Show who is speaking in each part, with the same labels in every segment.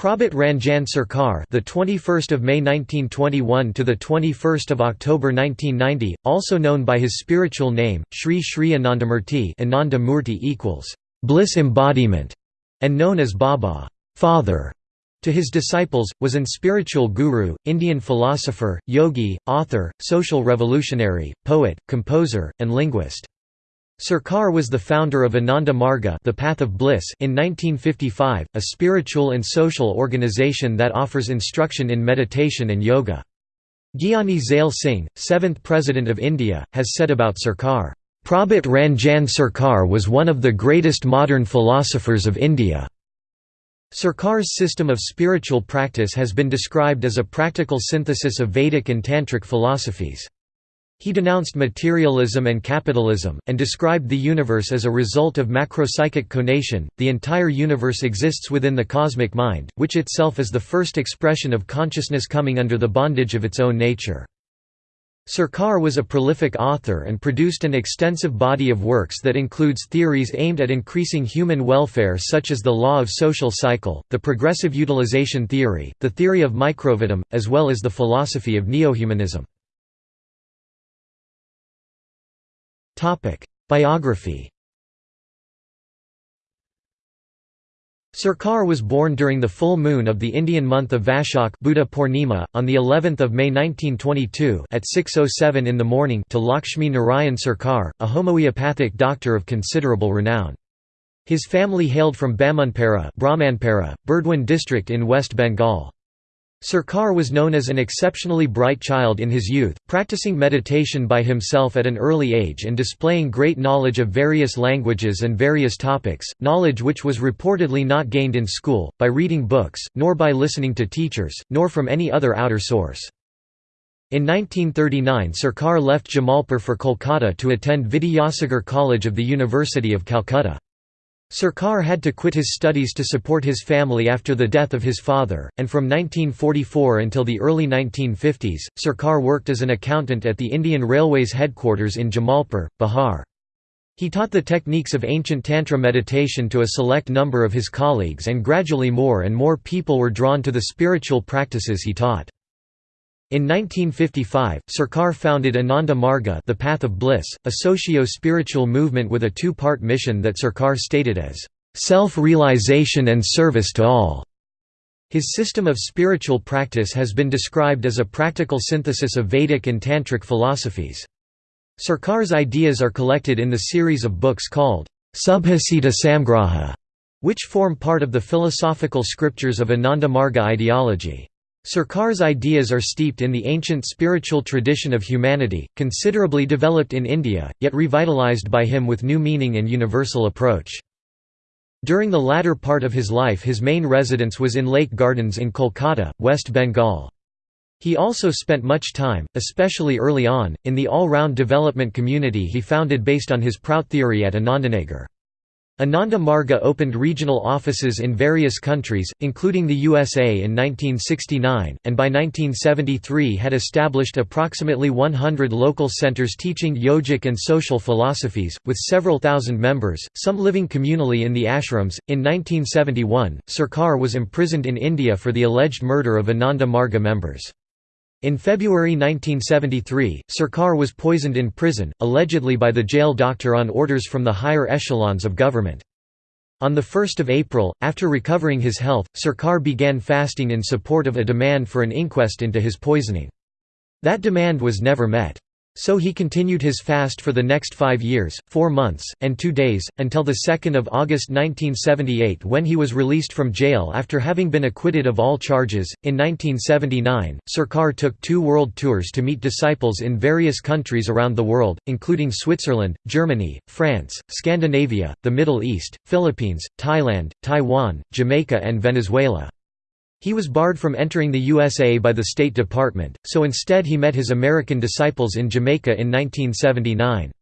Speaker 1: Prabhat Ranjan Sarkar, the 21st of May 1921 to the 21st of October 1990, also known by his spiritual name Sri Sri Anandamurti, Ananda Murti equals bliss embodiment, and known as Baba, Father, to his disciples, was an spiritual guru, Indian philosopher, yogi, author, social revolutionary, poet, composer, and linguist. Sarkar was the founder of Ananda Marga the Path of Bliss in 1955, a spiritual and social organization that offers instruction in meditation and yoga. Gyani Zail Singh, seventh President of India, has said about Sarkar, "...Prabhat Ranjan Sarkar was one of the greatest modern philosophers of India." Sarkar's system of spiritual practice has been described as a practical synthesis of Vedic and Tantric philosophies. He denounced materialism and capitalism, and described the universe as a result of macropsychic conation. The entire universe exists within the cosmic mind, which itself is the first expression of consciousness coming under the bondage of its own nature. Sarkar was a prolific author and produced an extensive body of works that includes theories aimed at increasing human welfare such as the law of social cycle, the progressive utilization theory, the theory of microvitam, as well as the philosophy of neohumanism. Biography Sarkar was born during the full moon of the Indian month of Vaishak Buddha Purnima, on the 11th of May 1922 at 6.07 in the morning to Lakshmi Narayan Sarkar, a homeopathic doctor of considerable renown. His family hailed from Bamunpara Burdwan district in West Bengal. Sarkar was known as an exceptionally bright child in his youth, practicing meditation by himself at an early age and displaying great knowledge of various languages and various topics, knowledge which was reportedly not gained in school, by reading books, nor by listening to teachers, nor from any other outer source. In 1939 Sarkar left Jamalpur for Kolkata to attend Vidyasagar College of the University of Calcutta. Sarkar had to quit his studies to support his family after the death of his father, and from 1944 until the early 1950s, Sarkar worked as an accountant at the Indian Railways headquarters in Jamalpur, Bihar. He taught the techniques of ancient Tantra meditation to a select number of his colleagues and gradually more and more people were drawn to the spiritual practices he taught. In 1955, Sarkar founded Ananda Marga the Path of Bliss, a socio-spiritual movement with a two-part mission that Sarkar stated as, "...self-realization and service to all." His system of spiritual practice has been described as a practical synthesis of Vedic and Tantric philosophies. Sarkar's ideas are collected in the series of books called, Subhasita Samgraha, which form part of the philosophical scriptures of Ananda Marga ideology. Sarkar's ideas are steeped in the ancient spiritual tradition of humanity, considerably developed in India, yet revitalized by him with new meaning and universal approach. During the latter part of his life his main residence was in Lake Gardens in Kolkata, West Bengal. He also spent much time, especially early on, in the all-round development community he founded based on his Prout theory at Anandanagar. Ananda Marga opened regional offices in various countries, including the USA in 1969, and by 1973 had established approximately 100 local centers teaching yogic and social philosophies, with several thousand members, some living communally in the ashrams. In 1971, Sarkar was imprisoned in India for the alleged murder of Ananda Marga members. In February 1973, Sarkar was poisoned in prison, allegedly by the jail doctor on orders from the higher echelons of government. On 1 April, after recovering his health, Sarkar began fasting in support of a demand for an inquest into his poisoning. That demand was never met. So he continued his fast for the next five years, four months, and two days, until 2 August 1978 when he was released from jail after having been acquitted of all charges. In 1979, Sarkar took two world tours to meet disciples in various countries around the world, including Switzerland, Germany, France, Scandinavia, the Middle East, Philippines, Thailand, Taiwan, Jamaica and Venezuela. He was barred from entering the USA by the State Department, so instead he met his American disciples in Jamaica in 1979.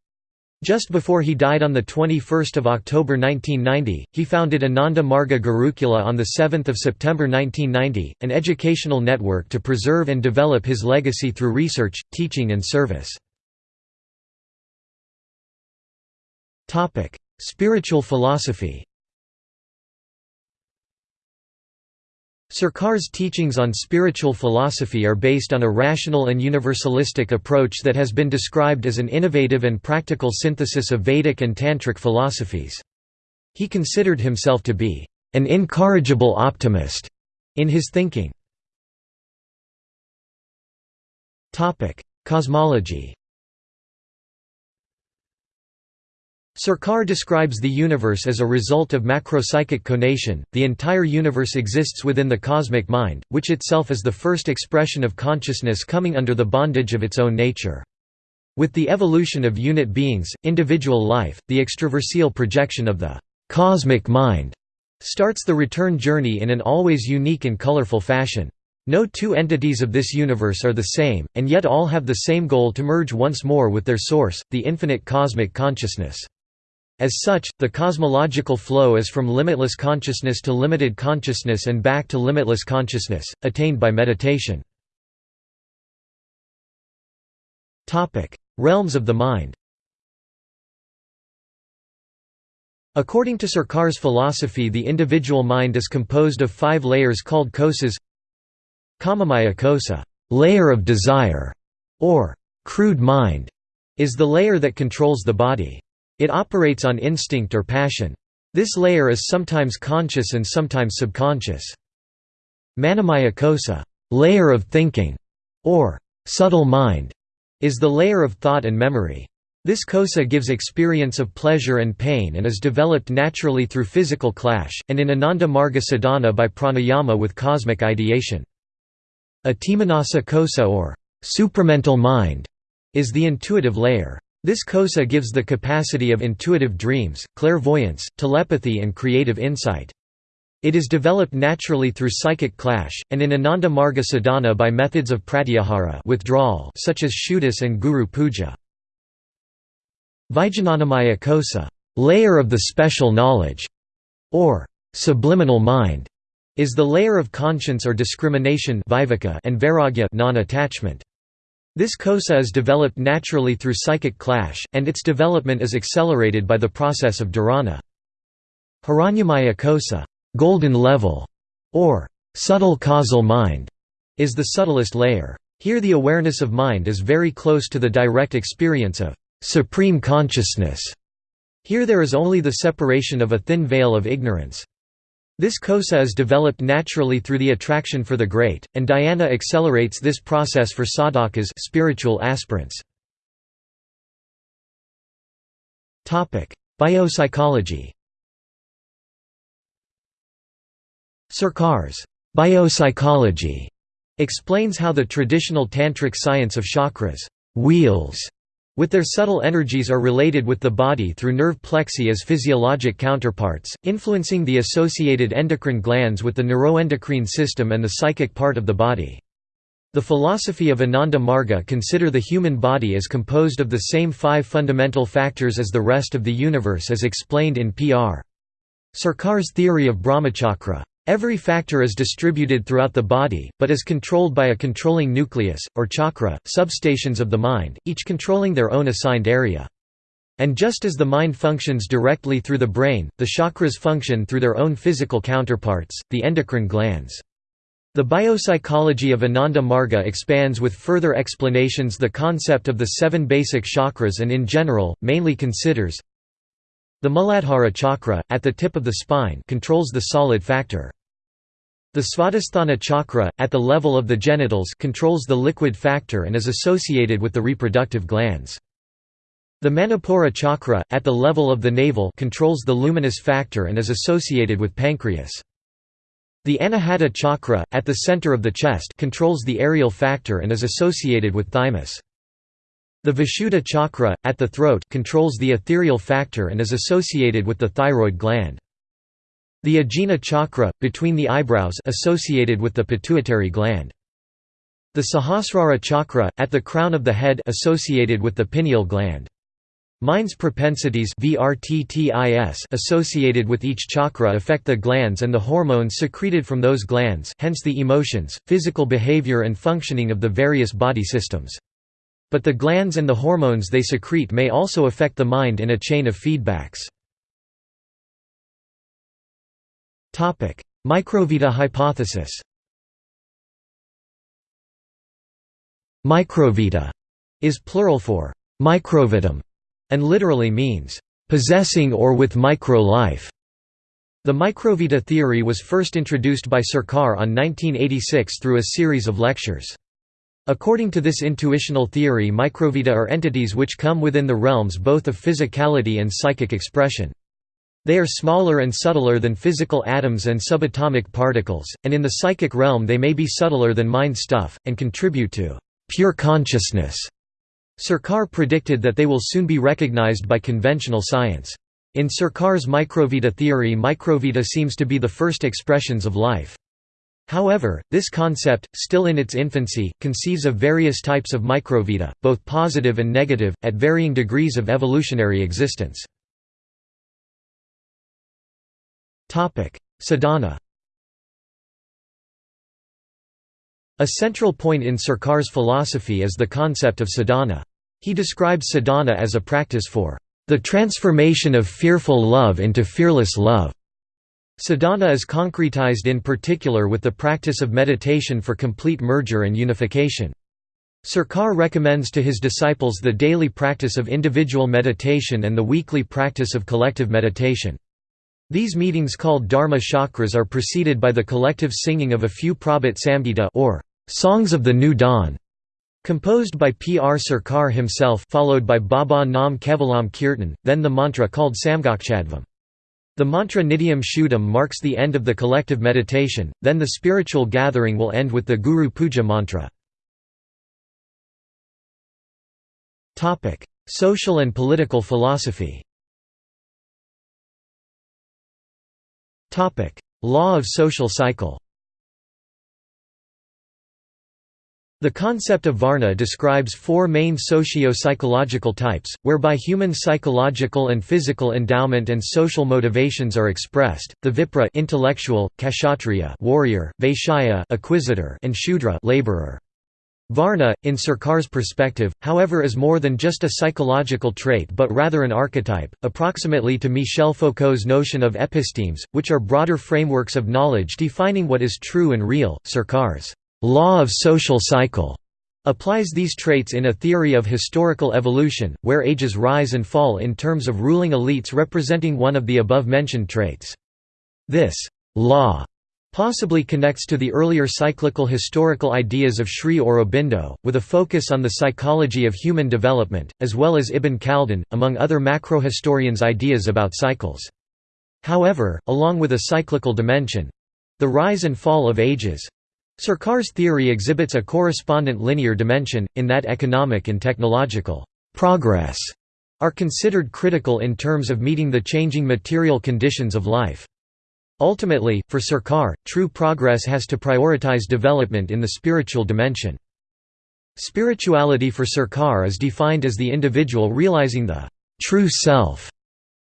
Speaker 1: Just before he died on 21 October 1990, he founded Ananda Marga Gurukula on 7 September 1990, an educational network to preserve and develop his legacy through research, teaching and service. Spiritual philosophy Sarkar's teachings on spiritual philosophy are based on a rational and universalistic approach that has been described as an innovative and practical synthesis of Vedic and Tantric philosophies. He considered himself to be an incorrigible optimist in his thinking. Cosmology Sarkar describes the universe as a result of macropsychic conation, the entire universe exists within the cosmic mind, which itself is the first expression of consciousness coming under the bondage of its own nature. With the evolution of unit beings, individual life, the extraversial projection of the «cosmic mind» starts the return journey in an always unique and colorful fashion. No two entities of this universe are the same, and yet all have the same goal to merge once more with their source, the infinite cosmic consciousness. As such, the cosmological flow is from limitless consciousness to limited consciousness and back to limitless consciousness, attained by meditation. Realms of the mind According to Sarkar's philosophy the individual mind is composed of five layers called kosas Kamamaya kosa layer of desire", or «crude mind», is the layer that controls the body. It operates on instinct or passion. This layer is sometimes conscious and sometimes subconscious. Manomaya kosa layer of thinking", or subtle mind, is the layer of thought and memory. This kosa gives experience of pleasure and pain and is developed naturally through physical clash, and in Ananda Marga sadhana by pranayama with cosmic ideation. Atimanasa kosa or supramental mind is the intuitive layer. This kosa gives the capacity of intuitive dreams, clairvoyance, telepathy and creative insight. It is developed naturally through psychic clash, and in Ananda Marga sadhana by methods of pratyahara withdrawal such as shuddhis and guru puja. Vijnanamaya kosa layer of the special knowledge", or subliminal mind, is the layer of conscience or discrimination and vairagya non-attachment. This kosa is developed naturally through psychic clash, and its development is accelerated by the process of dharana. Hiranyamaya kosa golden level", or subtle causal mind, is the subtlest layer. Here the awareness of mind is very close to the direct experience of supreme consciousness. Here there is only the separation of a thin veil of ignorance. This kosa is developed naturally through the attraction for the great, and dhyana accelerates this process for sadhakas spiritual aspirants. Biopsychology Sarkar's biopsychology explains how the traditional tantric science of chakras wheels with their subtle energies are related with the body through nerve plexi as physiologic counterparts, influencing the associated endocrine glands with the neuroendocrine system and the psychic part of the body. The philosophy of Ananda Marga consider the human body as composed of the same five fundamental factors as the rest of the universe as explained in Pr. Sarkar's theory of Brahmachakra. Every factor is distributed throughout the body, but is controlled by a controlling nucleus, or chakra, substations of the mind, each controlling their own assigned area. And just as the mind functions directly through the brain, the chakras function through their own physical counterparts, the endocrine glands. The biopsychology of Ananda Marga expands with further explanations the concept of the seven basic chakras and in general, mainly considers the Muladhara chakra, at the tip of the spine controls the solid factor. The Svadhisthana chakra, at the level of the genitals controls the liquid factor and is associated with the reproductive glands. The Manipura chakra, at the level of the navel controls the luminous factor and is associated with pancreas. The Anahata chakra, at the center of the chest controls the aerial factor and is associated with thymus. The Vishuddha chakra, at the throat controls the ethereal factor and is associated with the thyroid gland. The Ajna chakra, between the eyebrows associated with the pituitary gland. The Sahasrara chakra, at the crown of the head associated with the pineal gland. Mind's propensities associated with each chakra affect the glands and the hormones secreted from those glands hence the emotions, physical behavior and functioning of the various body systems. But the glands and the hormones they secrete may also affect the mind in a chain of feedbacks. Microvita hypothesis Microvita is plural for microvitum and literally means possessing or with micro-life. The microvita theory was first introduced by Sarkar on 1986 through a series of lectures. According to this intuitional theory microvita are entities which come within the realms both of physicality and psychic expression. They are smaller and subtler than physical atoms and subatomic particles, and in the psychic realm they may be subtler than mind stuff, and contribute to pure consciousness. Sarkar predicted that they will soon be recognized by conventional science. In Sarkar's microvita theory microvita seems to be the first expressions of life. However, this concept, still in its infancy, conceives of various types of microvita, both positive and negative, at varying degrees of evolutionary existence. Sadhana A central point in Sarkar's philosophy is the concept of sadhana. He describes sadhana as a practice for the transformation of fearful love into fearless love. Sadhana is concretized in particular with the practice of meditation for complete merger and unification. Sarkar recommends to his disciples the daily practice of individual meditation and the weekly practice of collective meditation. These meetings called Dharma chakras are preceded by the collective singing of a few Prabhat Samgita or songs of the new dawn, composed by P. R. Sarkar himself followed by Baba Nam Kevalam Kirtan, then the mantra called Samgakchadvam. The mantra Nityam Shuddham marks the end of the collective meditation, then the spiritual gathering will end with the Guru Puja mantra. Social and political philosophy Law of social cycle The concept of Varna describes four main socio-psychological types, whereby human psychological and physical endowment and social motivations are expressed. The Vipra intellectual, Kshatriya warrior, Vaishya acquisitor, and Shudra laborer. Varna, in Sarkar's perspective, however is more than just a psychological trait but rather an archetype, approximately to Michel Foucault's notion of epistemes, which are broader frameworks of knowledge defining what is true and real. Sarkar's law of social cycle applies these traits in a theory of historical evolution, where ages rise and fall in terms of ruling elites representing one of the above-mentioned traits. This law possibly connects to the earlier cyclical historical ideas of Sri Aurobindo, with a focus on the psychology of human development, as well as Ibn Khaldun, among other macrohistorians' ideas about cycles. However, along with a cyclical dimension—the rise and fall of ages, Sarkar's theory exhibits a correspondent linear dimension, in that economic and technological progress are considered critical in terms of meeting the changing material conditions of life. Ultimately, for Sarkar, true progress has to prioritize development in the spiritual dimension. Spirituality for Sarkar is defined as the individual realizing the true self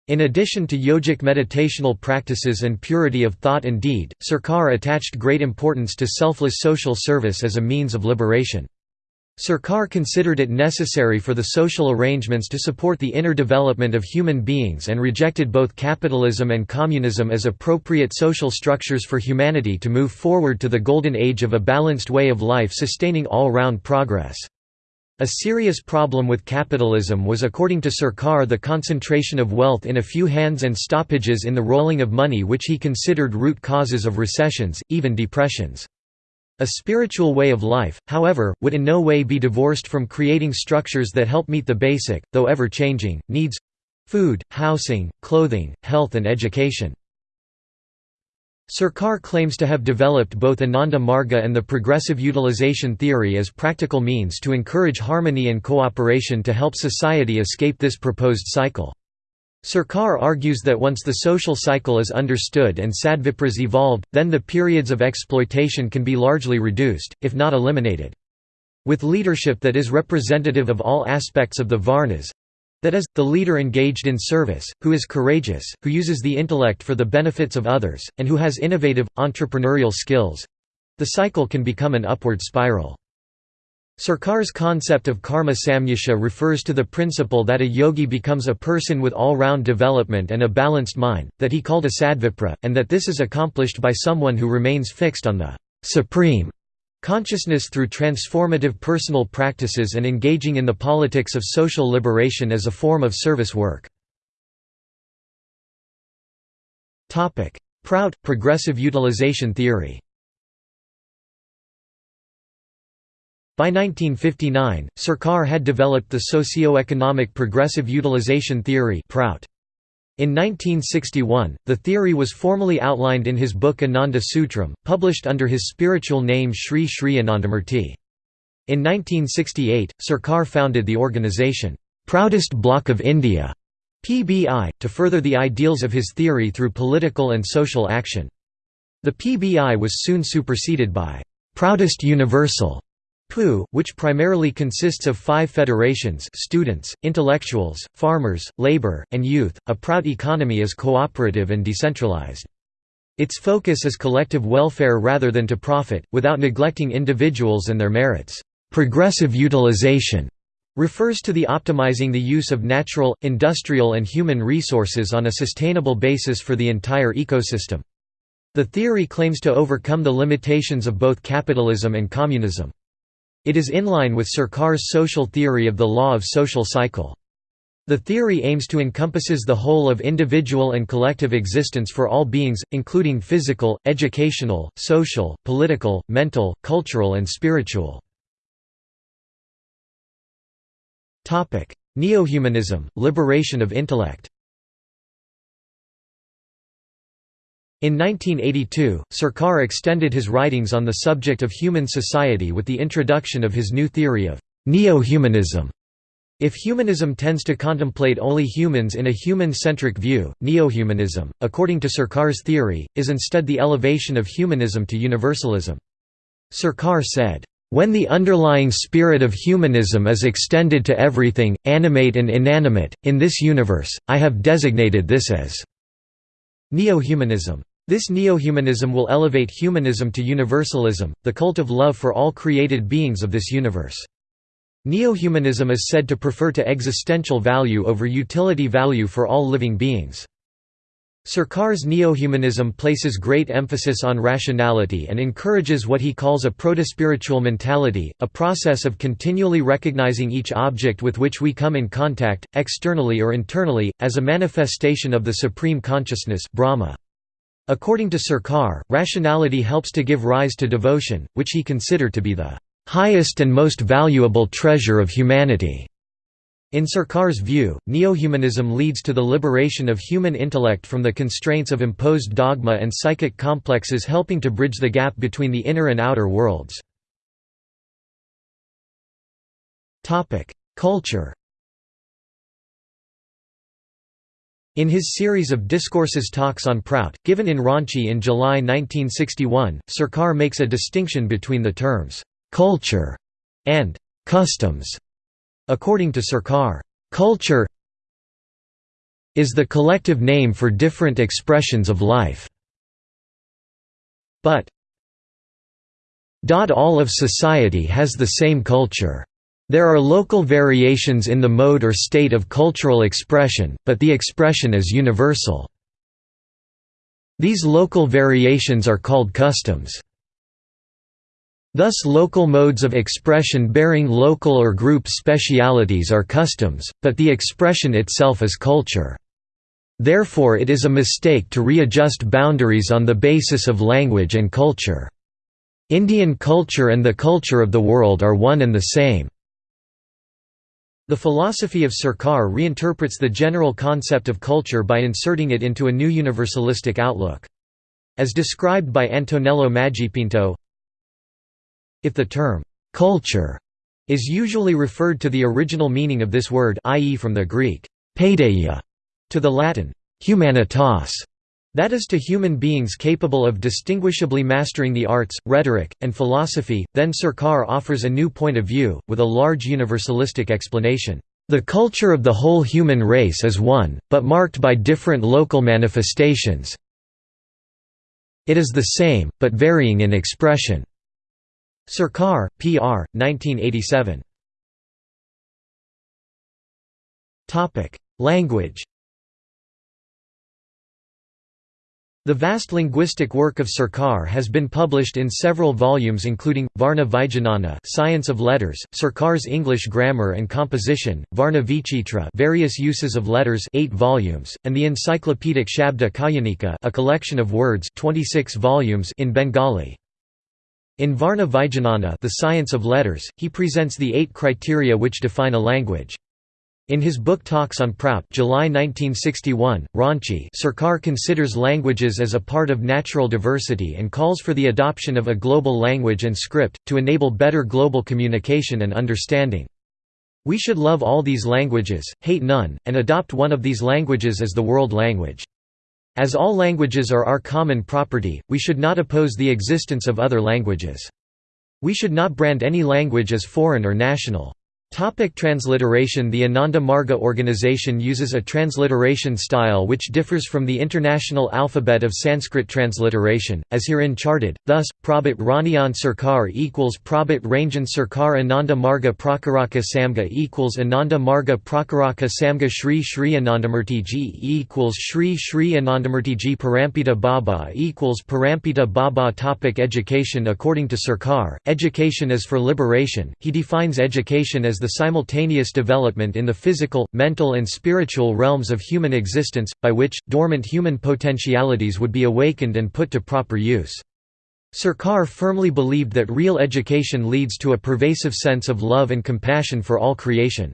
Speaker 1: in addition to yogic meditational practices and purity of thought and deed, Sarkar attached great importance to selfless social service as a means of liberation. Sarkar considered it necessary for the social arrangements to support the inner development of human beings and rejected both capitalism and communism as appropriate social structures for humanity to move forward to the golden age of a balanced way of life sustaining all-round progress. A serious problem with capitalism was according to Sarkar the concentration of wealth in a few hands and stoppages in the rolling of money which he considered root causes of recessions, even depressions. A spiritual way of life, however, would in no way be divorced from creating structures that help meet the basic, though ever-changing, needs—food, housing, clothing, health and education. Sarkar claims to have developed both Ananda Marga and the progressive utilization theory as practical means to encourage harmony and cooperation to help society escape this proposed cycle. Sarkar argues that once the social cycle is understood and sadvipras evolved, then the periods of exploitation can be largely reduced, if not eliminated. With leadership that is representative of all aspects of the Varnas, that is, the leader engaged in service, who is courageous, who uses the intellect for the benefits of others, and who has innovative, entrepreneurial skills—the cycle can become an upward spiral. Sarkar's concept of karma samyasya refers to the principle that a yogi becomes a person with all-round development and a balanced mind, that he called a sadvipra, and that this is accomplished by someone who remains fixed on the supreme consciousness through transformative personal practices and engaging in the politics of social liberation as a form of service work. Prout – Progressive utilization theory By 1959, Sarkar had developed the socio-economic progressive utilization theory Prout. In 1961, the theory was formally outlined in his book Ananda Sutram, published under his spiritual name Sri Sri Anandamurti. In 1968, Sarkar founded the organisation, Proutist Bloc of India, PBI, to further the ideals of his theory through political and social action. The PBI was soon superseded by Proutist Universal, PU, which primarily consists of five federations students, intellectuals, farmers, labor, and youth, a Prout economy is cooperative and decentralized. Its focus is collective welfare rather than to profit, without neglecting individuals and their merits. Progressive utilization refers to the optimizing the use of natural, industrial and human resources on a sustainable basis for the entire ecosystem. The theory claims to overcome the limitations of both capitalism and communism. It is in line with Sarkar's social theory of the law of social cycle. The theory aims to encompasses the whole of individual and collective existence for all beings, including physical, educational, social, political, mental, cultural and spiritual. Neo-humanism, liberation of intellect In 1982, Sarkar extended his writings on the subject of human society with the introduction of his new theory of neo-humanism. If humanism tends to contemplate only humans in a human-centric view, neo-humanism, according to Sarkar's theory, is instead the elevation of humanism to universalism. Sarkar said, "...when the underlying spirit of humanism is extended to everything, animate and inanimate, in this universe, I have designated this as Neo-humanism. This neo-humanism will elevate humanism to universalism, the cult of love for all created beings of this universe. Neo-humanism is said to prefer to existential value over utility value for all living beings. Sarkar's neo-humanism places great emphasis on rationality and encourages what he calls a protospiritual mentality, a process of continually recognizing each object with which we come in contact, externally or internally, as a manifestation of the supreme consciousness Brahma. According to Sarkar, rationality helps to give rise to devotion, which he considered to be the highest and most valuable treasure of humanity. In Sarkar's view, neo-humanism leads to the liberation of human intellect from the constraints of imposed dogma and psychic complexes helping to bridge the gap between the inner and outer worlds. Culture In his series of discourses talks on Prout, given in Ranchi in July 1961, Sarkar makes a distinction between the terms, "'culture' and "'customs'". According to Sarkar, "'culture' is the collective name for different expressions of life. But all of society has the same culture. There are local variations in the mode or state of cultural expression, but the expression is universal. These local variations are called customs. Thus local modes of expression bearing local or group specialities are customs, but the expression itself is culture. Therefore it is a mistake to readjust boundaries on the basis of language and culture. Indian culture and the culture of the world are one and the same. The philosophy of Sarkar reinterprets the general concept of culture by inserting it into a new universalistic outlook. As described by Antonello Maggipinto, if the term, "'culture' is usually referred to the original meaning of this word i.e. from the Greek, paideia, to the Latin, humanitas, that is to human beings capable of distinguishably mastering the arts, rhetoric, and philosophy, then Sarkar offers a new point of view, with a large universalistic explanation. The culture of the whole human race is one, but marked by different local manifestations. It is the same, but varying in expression. Sarkar, P.R., 1987. Language The vast linguistic work of Sarkar has been published in several volumes including, Varna Vijnana Science of Letters, Sarkar's English Grammar and Composition, Varna Vichitra Various Uses of Letters 8 volumes, and the encyclopedic Shabda Kayanika a collection of words 26 volumes in Bengali. In Varna Vijnana the Science of Letters, he presents the eight criteria which define a language. In his book Talks on Prout July 1961, Ranchi Sarkar considers languages as a part of natural diversity and calls for the adoption of a global language and script, to enable better global communication and understanding. We should love all these languages, hate none, and adopt one of these languages as the world language. As all languages are our common property, we should not oppose the existence of other languages. We should not brand any language as foreign or national. Topic transliteration. The Ananda Marga organization uses a transliteration style which differs from the international alphabet of Sanskrit transliteration, as herein charted, thus, Prabhat Raniyan Sarkar equals Prabhat Ranjan Sarkar Ananda Marga Prakaraka Samga equals Ananda Marga Prakaraka Samga Shri Shri Anandamurtiji equals Shri Shri Anandamurtiji Parampita Baba equals Parampita Baba. Topic Education. According to Sarkar, education is for liberation, he defines education as the simultaneous development in the physical, mental and spiritual realms of human existence, by which, dormant human potentialities would be awakened and put to proper use. Sarkar firmly believed that real education leads to a pervasive sense of love and compassion for all creation.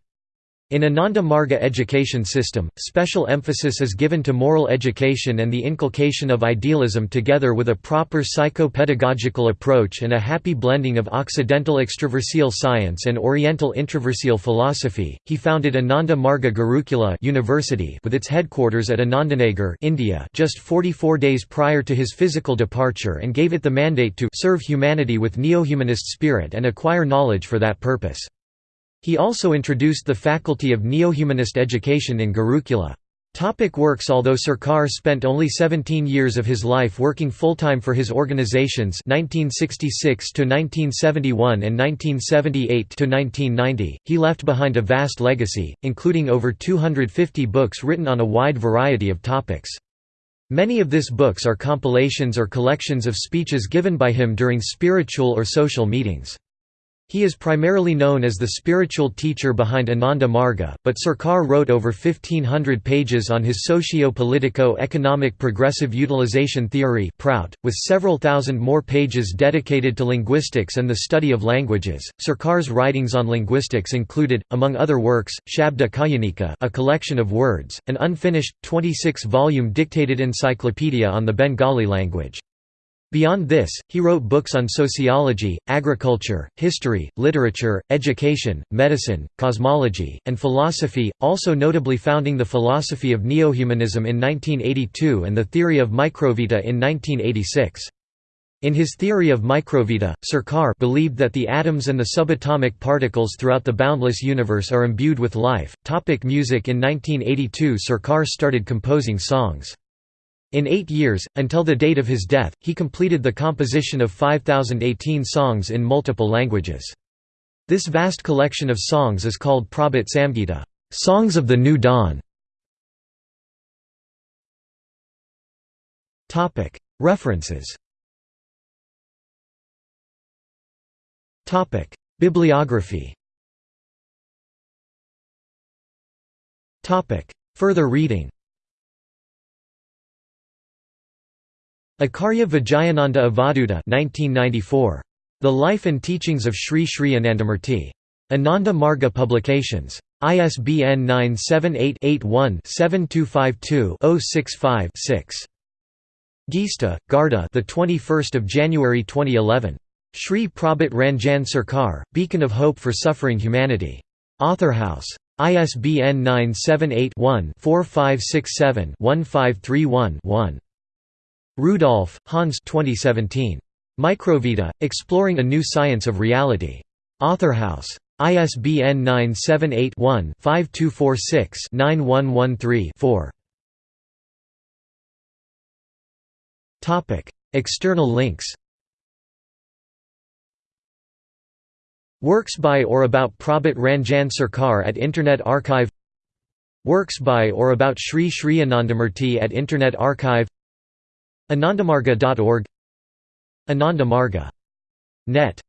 Speaker 1: In Ananda Marga education system, special emphasis is given to moral education and the inculcation of idealism together with a proper psycho-pedagogical approach and a happy blending of Occidental extraversial science and Oriental introversial philosophy. He founded Ananda Marga Gurukula University with its headquarters at Anandanagar, India, just 44 days prior to his physical departure and gave it the mandate to serve humanity with neo-humanist spirit and acquire knowledge for that purpose. He also introduced the faculty of neo-humanist education in Gurukula. Topic works Although Sarkar spent only 17 years of his life working full-time for his organizations 1966 1971 and 1978 1990, he left behind a vast legacy, including over 250 books written on a wide variety of topics. Many of these books are compilations or collections of speeches given by him during spiritual or social meetings. He is primarily known as the spiritual teacher behind Ananda Marga, but Sarkar wrote over 1500 pages on his socio-politico-economic progressive utilization theory with several thousand more pages dedicated to linguistics and the study of languages. Sarkar's writings on linguistics included, among other works, Shabda Kayanika a collection of words, an unfinished, 26-volume dictated encyclopedia on the Bengali language. Beyond this, he wrote books on sociology, agriculture, history, literature, education, medicine, cosmology, and philosophy, also notably founding the philosophy of neo-humanism in 1982 and the theory of microvita in 1986. In his theory of microvita, Sarkar believed that the atoms and the subatomic particles throughout the boundless universe are imbued with life. Topic music In 1982 Sarkar started composing songs. In eight years, until the date of his death, he completed the composition of 5,018 songs in multiple languages. This vast collection of songs is called Prabhat Samgita songs of the New Dawn". References Bibliography Further reading Acharya Vijayananda Avadhuta 1994. The Life and Teachings of Sri Sri Anandamurti. Ananda Marga Publications. ISBN 978-81-7252-065-6. Geesta, Garda the 21st of January 2011. Sri Prabhat Ranjan Sarkar, Beacon of Hope for Suffering Humanity. Authorhouse. ISBN 978 one 4567 1531 Rudolph, Hans 2017. Microvita, Exploring a New Science of Reality. Authorhouse. ISBN 978-1-5246-9113-4. External links Works by or about Prabhat Ranjan Sarkar at Internet Archive Works by or about Sri Sri Anandamurti at Internet Archive Anandamarga.org Anandamarga. Net